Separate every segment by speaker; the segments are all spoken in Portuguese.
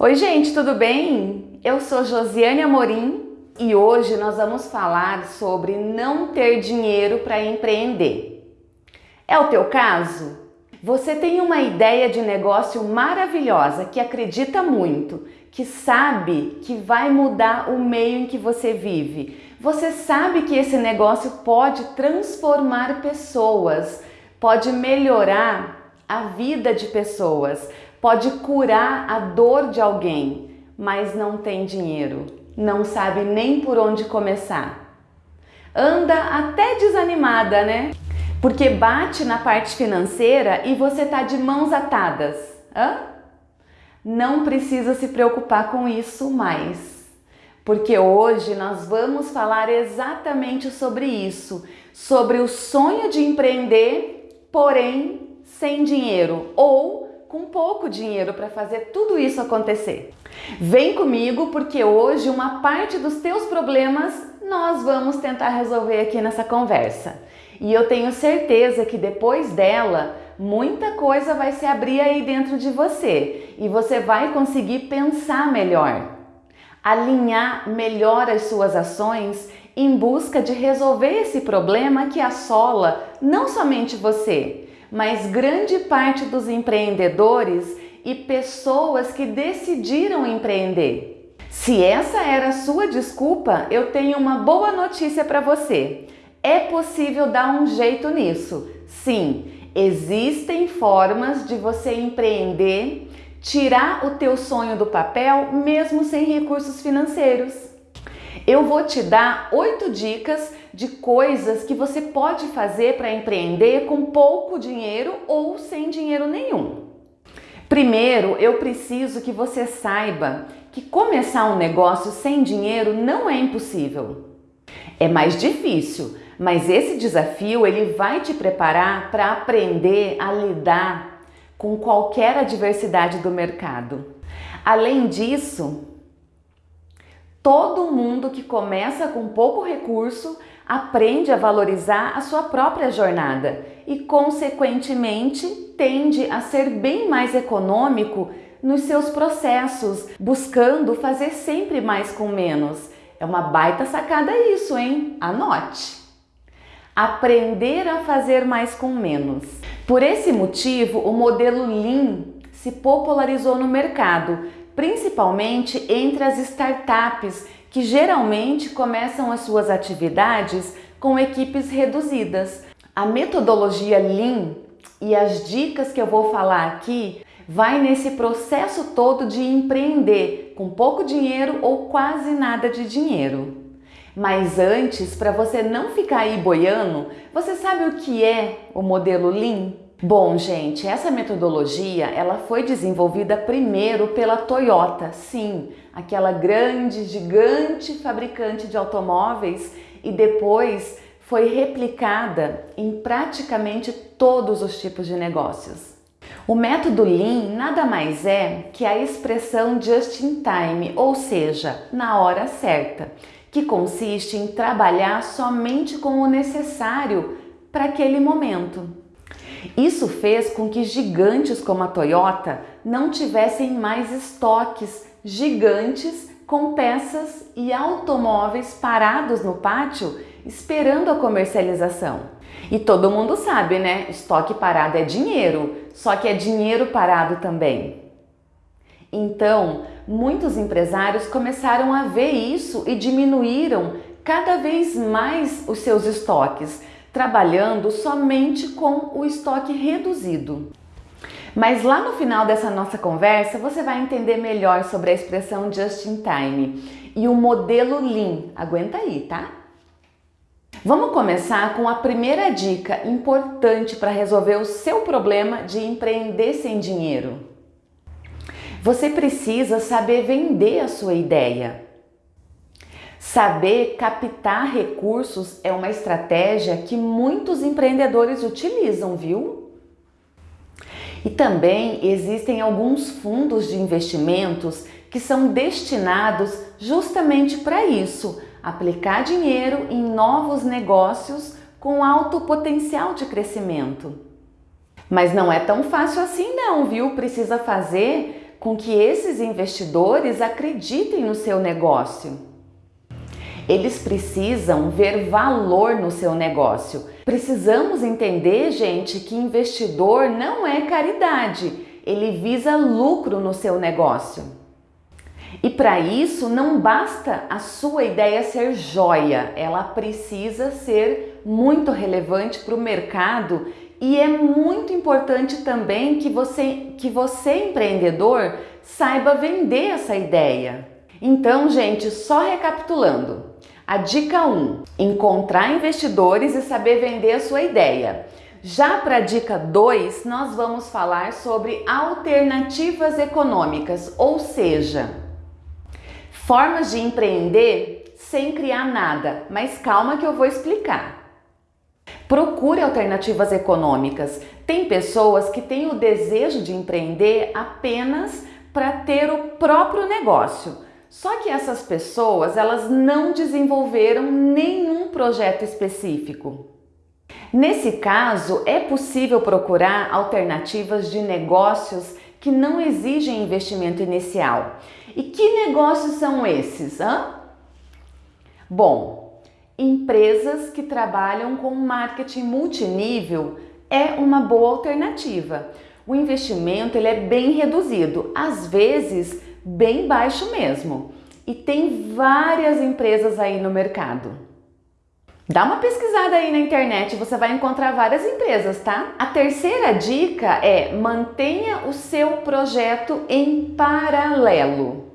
Speaker 1: Oi gente, tudo bem? Eu sou Josiane Amorim e hoje nós vamos falar sobre não ter dinheiro para empreender. É o teu caso? Você tem uma ideia de negócio maravilhosa que acredita muito, que sabe que vai mudar o meio em que você vive. Você sabe que esse negócio pode transformar pessoas, pode melhorar a vida de pessoas, pode curar a dor de alguém, mas não tem dinheiro, não sabe nem por onde começar. Anda até desanimada, né? Porque bate na parte financeira e você tá de mãos atadas. Hã? Não precisa se preocupar com isso mais. Porque hoje nós vamos falar exatamente sobre isso, sobre o sonho de empreender, porém sem dinheiro ou com pouco dinheiro para fazer tudo isso acontecer. Vem comigo porque hoje uma parte dos teus problemas nós vamos tentar resolver aqui nessa conversa. E eu tenho certeza que depois dela, muita coisa vai se abrir aí dentro de você e você vai conseguir pensar melhor, alinhar melhor as suas ações em busca de resolver esse problema que assola não somente você, mas grande parte dos empreendedores e pessoas que decidiram empreender. Se essa era a sua desculpa, eu tenho uma boa notícia para você. É possível dar um jeito nisso. Sim, existem formas de você empreender, tirar o teu sonho do papel mesmo sem recursos financeiros. Eu vou te dar oito dicas de coisas que você pode fazer para empreender com pouco dinheiro ou sem dinheiro nenhum. Primeiro, eu preciso que você saiba que começar um negócio sem dinheiro não é impossível. É mais difícil, mas esse desafio ele vai te preparar para aprender a lidar com qualquer adversidade do mercado. Além disso, todo mundo que começa com pouco recurso aprende a valorizar a sua própria jornada e, consequentemente, tende a ser bem mais econômico nos seus processos, buscando fazer sempre mais com menos. É uma baita sacada isso, hein? Anote! Aprender a fazer mais com menos. Por esse motivo, o modelo Lean se popularizou no mercado, principalmente entre as startups que geralmente começam as suas atividades com equipes reduzidas. A metodologia Lean e as dicas que eu vou falar aqui vai nesse processo todo de empreender com pouco dinheiro ou quase nada de dinheiro. Mas antes, para você não ficar aí boiando, você sabe o que é o modelo Lean? Bom, gente, essa metodologia ela foi desenvolvida primeiro pela Toyota, sim, aquela grande, gigante fabricante de automóveis e depois foi replicada em praticamente todos os tipos de negócios. O método Lean nada mais é que a expressão just in time, ou seja, na hora certa, que consiste em trabalhar somente com o necessário para aquele momento. Isso fez com que gigantes como a Toyota não tivessem mais estoques gigantes com peças e automóveis parados no pátio esperando a comercialização. E todo mundo sabe, né? Estoque parado é dinheiro, só que é dinheiro parado também. Então, muitos empresários começaram a ver isso e diminuíram cada vez mais os seus estoques, trabalhando somente com o estoque reduzido. Mas lá no final dessa nossa conversa você vai entender melhor sobre a expressão just in time e o modelo Lean. Aguenta aí, tá? Vamos começar com a primeira dica importante para resolver o seu problema de empreender sem dinheiro. Você precisa saber vender a sua ideia. Saber captar recursos é uma estratégia que muitos empreendedores utilizam, viu? E também existem alguns fundos de investimentos que são destinados justamente para isso, aplicar dinheiro em novos negócios com alto potencial de crescimento. Mas não é tão fácil assim não, viu? Precisa fazer com que esses investidores acreditem no seu negócio. Eles precisam ver valor no seu negócio. Precisamos entender, gente, que investidor não é caridade, ele visa lucro no seu negócio. E para isso não basta a sua ideia ser joia, ela precisa ser muito relevante para o mercado e é muito importante também que você, que você empreendedor saiba vender essa ideia. Então, gente, só recapitulando. A dica 1: encontrar investidores e saber vender a sua ideia. Já para a dica 2, nós vamos falar sobre alternativas econômicas, ou seja, formas de empreender sem criar nada, mas calma que eu vou explicar. Procure alternativas econômicas. Tem pessoas que têm o desejo de empreender apenas para ter o próprio negócio só que essas pessoas, elas não desenvolveram nenhum projeto específico. Nesse caso, é possível procurar alternativas de negócios que não exigem investimento inicial. E que negócios são esses? Hã? Bom, empresas que trabalham com marketing multinível é uma boa alternativa. O investimento ele é bem reduzido, às vezes bem baixo mesmo. E tem várias empresas aí no mercado. Dá uma pesquisada aí na internet, você vai encontrar várias empresas, tá? A terceira dica é mantenha o seu projeto em paralelo.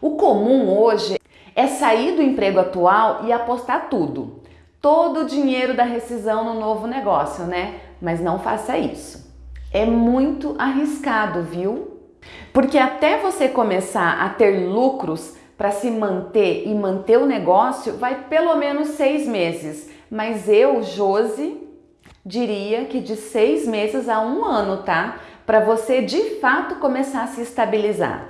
Speaker 1: O comum hoje é sair do emprego atual e apostar tudo. Todo o dinheiro da rescisão no novo negócio, né? Mas não faça isso. É muito arriscado, viu? Porque até você começar a ter lucros para se manter e manter o negócio, vai pelo menos seis meses. Mas eu, Josi, diria que de seis meses a um ano, tá? Para você de fato começar a se estabilizar.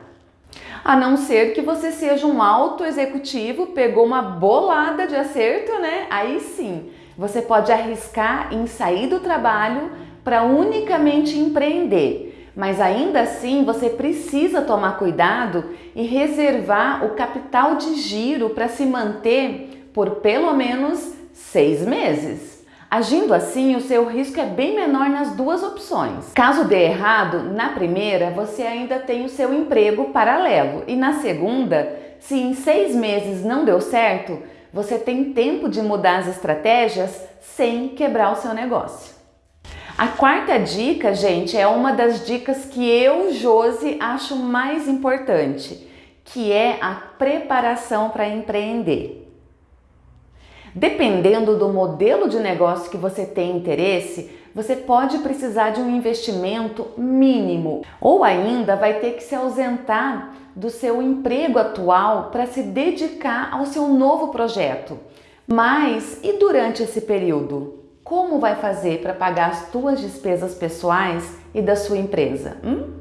Speaker 1: A não ser que você seja um alto executivo, pegou uma bolada de acerto, né? Aí sim, você pode arriscar em sair do trabalho para unicamente empreender mas ainda assim você precisa tomar cuidado e reservar o capital de giro para se manter por pelo menos seis meses. Agindo assim, o seu risco é bem menor nas duas opções. Caso dê errado, na primeira você ainda tem o seu emprego paralelo e na segunda, se em seis meses não deu certo, você tem tempo de mudar as estratégias sem quebrar o seu negócio. A quarta dica, gente, é uma das dicas que eu, Josi, acho mais importante, que é a preparação para empreender. Dependendo do modelo de negócio que você tem interesse, você pode precisar de um investimento mínimo ou ainda vai ter que se ausentar do seu emprego atual para se dedicar ao seu novo projeto. Mas e durante esse período? Como vai fazer para pagar as tuas despesas pessoais e da sua empresa? Hum?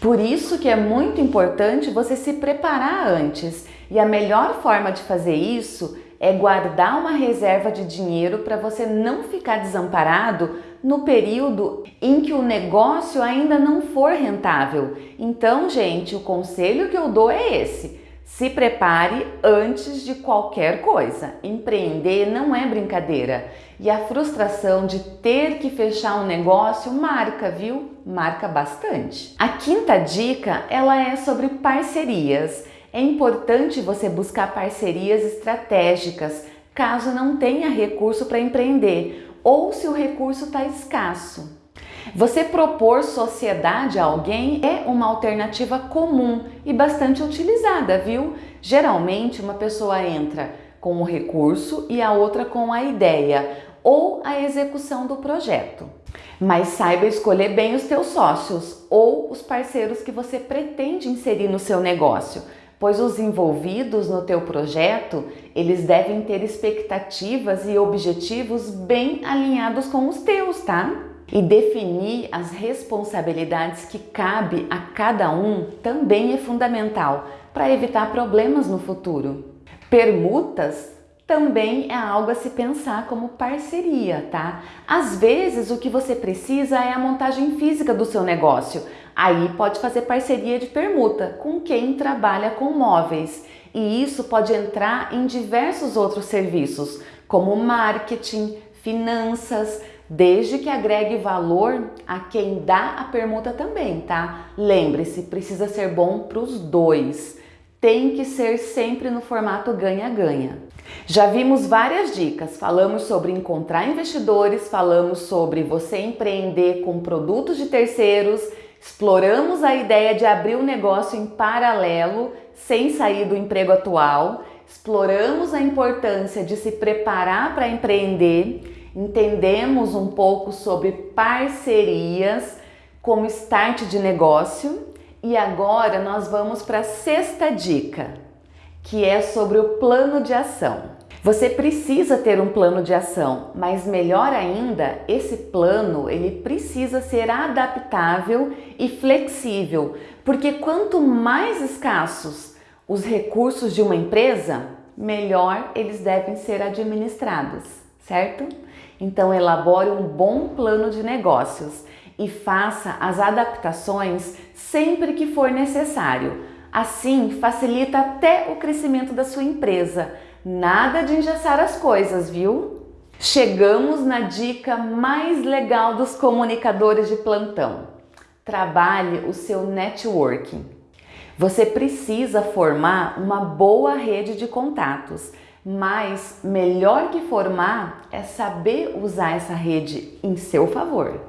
Speaker 1: Por isso que é muito importante você se preparar antes e a melhor forma de fazer isso é guardar uma reserva de dinheiro para você não ficar desamparado no período em que o negócio ainda não for rentável. Então, gente, o conselho que eu dou é esse: se prepare antes de qualquer coisa. Empreender não é brincadeira. E a frustração de ter que fechar um negócio marca, viu? Marca bastante. A quinta dica, ela é sobre parcerias. É importante você buscar parcerias estratégicas, caso não tenha recurso para empreender ou se o recurso está escasso. Você propor sociedade a alguém é uma alternativa comum e bastante utilizada, viu? Geralmente uma pessoa entra com o recurso e a outra com a ideia ou a execução do projeto. Mas saiba escolher bem os teus sócios ou os parceiros que você pretende inserir no seu negócio, pois os envolvidos no teu projeto, eles devem ter expectativas e objetivos bem alinhados com os teus, tá? E definir as responsabilidades que cabe a cada um também é fundamental para evitar problemas no futuro. Permutas também é algo a se pensar como parceria, tá? Às vezes o que você precisa é a montagem física do seu negócio. Aí pode fazer parceria de permuta com quem trabalha com móveis. E isso pode entrar em diversos outros serviços, como marketing, finanças, desde que agregue valor a quem dá a permuta também, tá? Lembre-se, precisa ser bom para os dois. Tem que ser sempre no formato ganha-ganha. Já vimos várias dicas, falamos sobre encontrar investidores, falamos sobre você empreender com produtos de terceiros, exploramos a ideia de abrir um negócio em paralelo sem sair do emprego atual, exploramos a importância de se preparar para empreender entendemos um pouco sobre parcerias como start de negócio. E agora nós vamos para a sexta dica, que é sobre o plano de ação. Você precisa ter um plano de ação, mas melhor ainda, esse plano ele precisa ser adaptável e flexível, porque quanto mais escassos os recursos de uma empresa, melhor eles devem ser administrados, certo? Então elabore um bom plano de negócios e faça as adaptações sempre que for necessário. Assim, facilita até o crescimento da sua empresa. Nada de engessar as coisas, viu? Chegamos na dica mais legal dos comunicadores de plantão. Trabalhe o seu networking. Você precisa formar uma boa rede de contatos mas melhor que formar é saber usar essa rede em seu favor.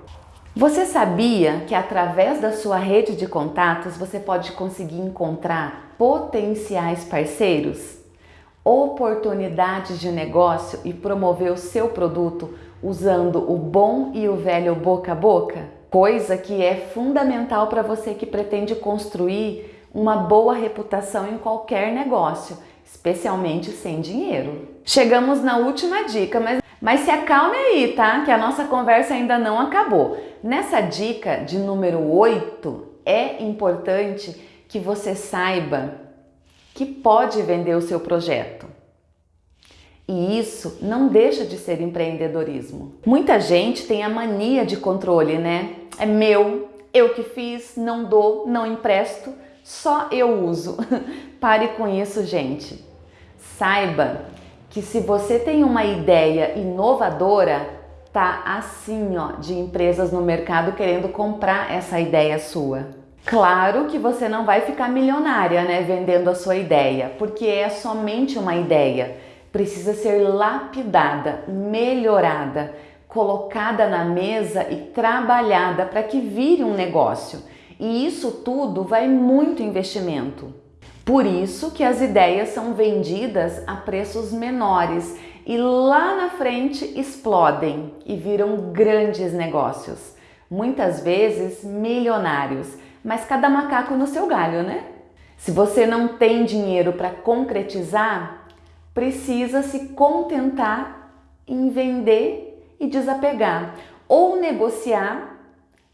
Speaker 1: Você sabia que através da sua rede de contatos você pode conseguir encontrar potenciais parceiros, oportunidades de negócio e promover o seu produto usando o bom e o velho boca a boca? Coisa que é fundamental para você que pretende construir uma boa reputação em qualquer negócio especialmente sem dinheiro. Chegamos na última dica, mas, mas se acalme aí, tá? Que a nossa conversa ainda não acabou. Nessa dica de número 8, é importante que você saiba que pode vender o seu projeto. E isso não deixa de ser empreendedorismo. Muita gente tem a mania de controle, né? É meu, eu que fiz, não dou, não empresto, só eu uso. Pare com isso, gente. Saiba que se você tem uma ideia inovadora, tá assim, ó, de empresas no mercado querendo comprar essa ideia sua. Claro que você não vai ficar milionária, né, vendendo a sua ideia, porque é somente uma ideia. Precisa ser lapidada, melhorada, colocada na mesa e trabalhada para que vire um negócio. E isso tudo vai muito investimento. Por isso que as ideias são vendidas a preços menores e lá na frente explodem e viram grandes negócios, muitas vezes milionários, mas cada macaco no seu galho, né? Se você não tem dinheiro para concretizar, precisa se contentar em vender e desapegar ou negociar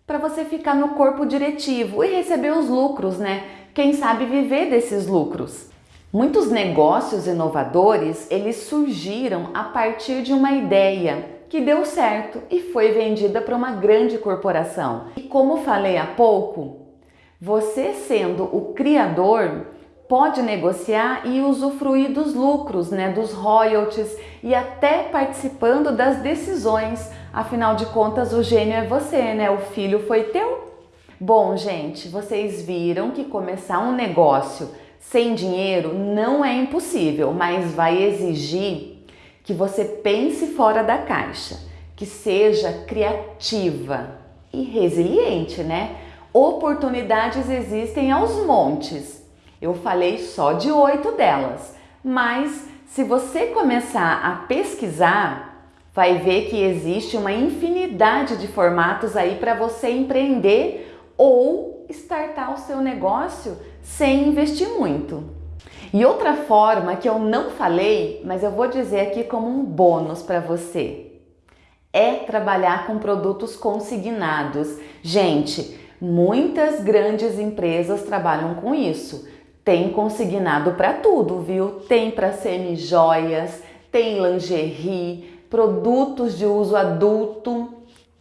Speaker 1: para você ficar no corpo diretivo e receber os lucros, né? Quem sabe viver desses lucros. Muitos negócios inovadores, eles surgiram a partir de uma ideia que deu certo e foi vendida para uma grande corporação. E como falei há pouco, você sendo o criador pode negociar e usufruir dos lucros, né, dos royalties e até participando das decisões Afinal de contas, o gênio é você, né? O filho foi teu. Bom, gente, vocês viram que começar um negócio sem dinheiro não é impossível, mas vai exigir que você pense fora da caixa, que seja criativa e resiliente, né? Oportunidades existem aos montes. Eu falei só de oito delas, mas se você começar a pesquisar, vai ver que existe uma infinidade de formatos aí para você empreender ou startar o seu negócio sem investir muito. E outra forma que eu não falei, mas eu vou dizer aqui como um bônus para você, é trabalhar com produtos consignados. Gente, muitas grandes empresas trabalham com isso. Tem consignado para tudo, viu? Tem para semi-joias, tem lingerie, produtos de uso adulto,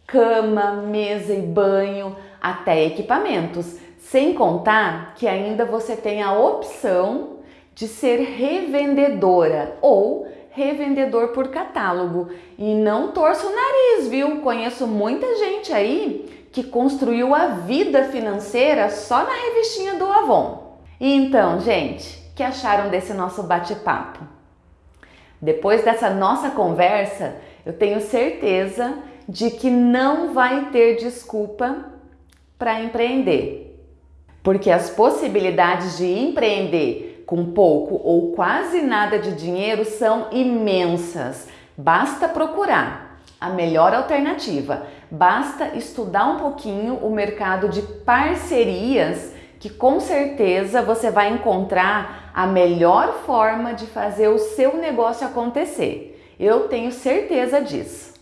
Speaker 1: cama, mesa e banho, até equipamentos, sem contar que ainda você tem a opção de ser revendedora ou revendedor por catálogo. E não torço o nariz, viu? Conheço muita gente aí que construiu a vida financeira só na revistinha do Avon. E então, gente, que acharam desse nosso bate-papo? Depois dessa nossa conversa, eu tenho certeza de que não vai ter desculpa para empreender. Porque as possibilidades de empreender com pouco ou quase nada de dinheiro são imensas. Basta procurar a melhor alternativa. Basta estudar um pouquinho o mercado de parcerias que com certeza você vai encontrar a melhor forma de fazer o seu negócio acontecer. Eu tenho certeza disso.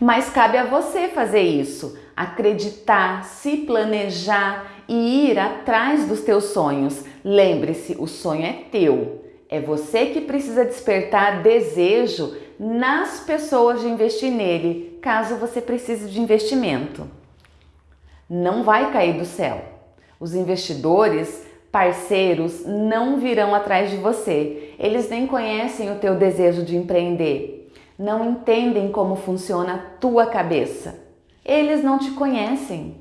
Speaker 1: Mas cabe a você fazer isso, acreditar, se planejar e ir atrás dos teus sonhos. Lembre-se, o sonho é teu. É você que precisa despertar desejo nas pessoas de investir nele, caso você precise de investimento. Não vai cair do céu. Os investidores, parceiros, não virão atrás de você. Eles nem conhecem o teu desejo de empreender não entendem como funciona a tua cabeça. Eles não te conhecem.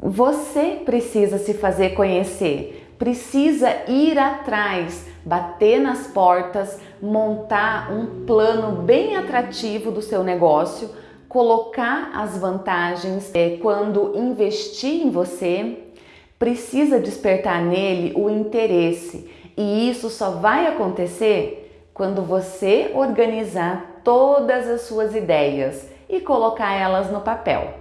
Speaker 1: Você precisa se fazer conhecer, precisa ir atrás, bater nas portas, montar um plano bem atrativo do seu negócio, colocar as vantagens é, quando investir em você, precisa despertar nele o interesse. E isso só vai acontecer quando você organizar todas as suas ideias e colocar elas no papel.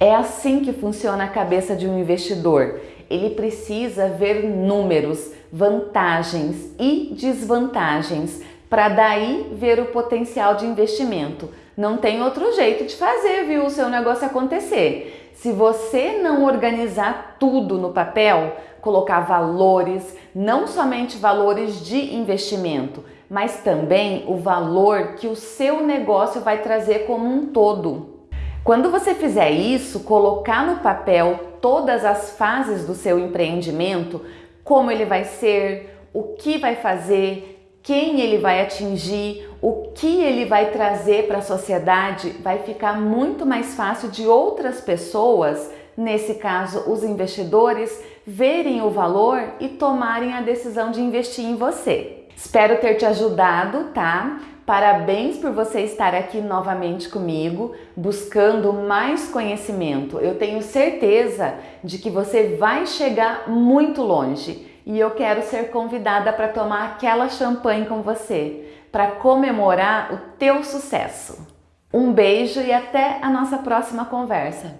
Speaker 1: É assim que funciona a cabeça de um investidor. Ele precisa ver números, vantagens e desvantagens para daí ver o potencial de investimento. Não tem outro jeito de fazer, viu, o seu negócio acontecer. Se você não organizar tudo no papel, colocar valores, não somente valores de investimento, mas também o valor que o seu negócio vai trazer como um todo. Quando você fizer isso, colocar no papel todas as fases do seu empreendimento, como ele vai ser, o que vai fazer, quem ele vai atingir, o que ele vai trazer para a sociedade, vai ficar muito mais fácil de outras pessoas, nesse caso os investidores, verem o valor e tomarem a decisão de investir em você. Espero ter te ajudado, tá? Parabéns por você estar aqui novamente comigo, buscando mais conhecimento. Eu tenho certeza de que você vai chegar muito longe e eu quero ser convidada para tomar aquela champanhe com você, para comemorar o teu sucesso. Um beijo e até a nossa próxima conversa.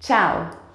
Speaker 1: Tchau!